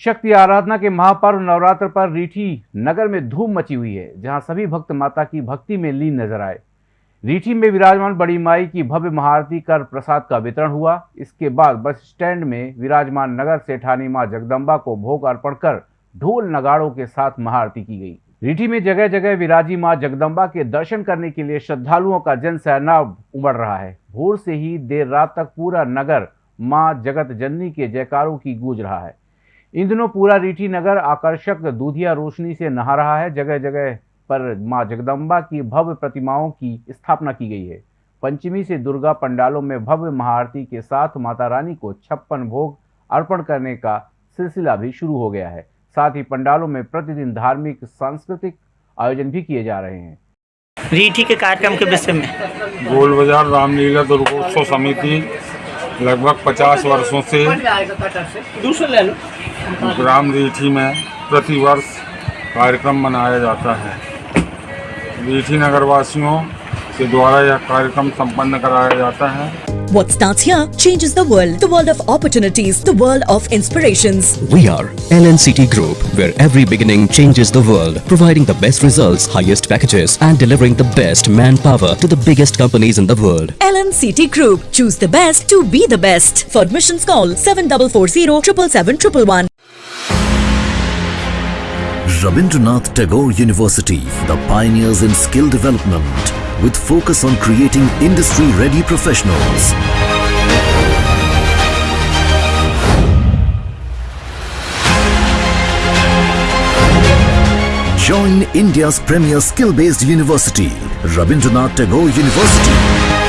शक्ति आराधना के महापर्व नवरात्र पर रीठी नगर में धूम मची हुई है, जहाँ सभी भक्त माता की भक्ति में लीन नज़र आए। रीठी में विराजमान बड़ी माई की भव्य महाआरती कर प्रसाद का वितरण हुआ। इसके बाद बस स्टैंड में विराजमान नगर सेठानी माँ जगदम्बा को भोग अर्पण कर ढोल नगाड़ों के साथ महाआरती की गई। रीठी में जगह जगह विराजी माँ जगदम्बा के दर्शन करने के लिए श्रद्धालुओं का जन सैलाब उमड़ रहा है। भोर से ही देर रात तक पूरा नगर माँ जगत जननी के जयकारों की गूंज रहा है। इन दिनों पूरा रीठी नगर आकर्षक दूधिया रोशनी से नहा रहा है। जगह जगह पर माँ जगदम्बा की भव्य प्रतिमाओं की स्थापना की गई है। पंचमी से दुर्गा पंडालों में भव्य महाआरती के साथ माता रानी को छप्पन भोग अर्पण करने का सिलसिला भी शुरू हो गया है। साथ ही पंडालों में प्रतिदिन धार्मिक सांस्कृतिक आयोजन भी किए जा रहे हैं। रीठी के कार्यक्रम के विषय में? गोल बाज़ार रामलीला दुर्गोत्सव समिति लगभग 50 वर्षों से ग्राम रीठी में प्रतिवर्ष कार्यक्रम मनाया जाता है रीठी नगरवासियों के द्वारा यह कार्यक्रम संपन्न कराया जाता है What starts here changes the world. The world of opportunities, the world of inspirations. We are LNCT Group, where every beginning changes the world, providing the best results, highest packages, and delivering the best manpower to the biggest companies in the world. LNCT Group. Choose the best to be the best. For admissions, call 7440 777 Rabindranath Tagore University, the pioneers in skill development, with focus on creating industry-ready professionals. Join India's premier skill-based university, Rabindranath Tagore University.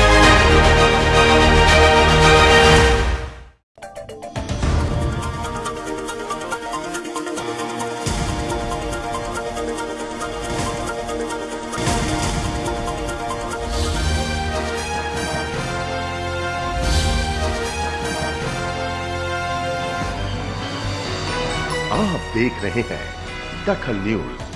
आप देख रहे हैं दखल news.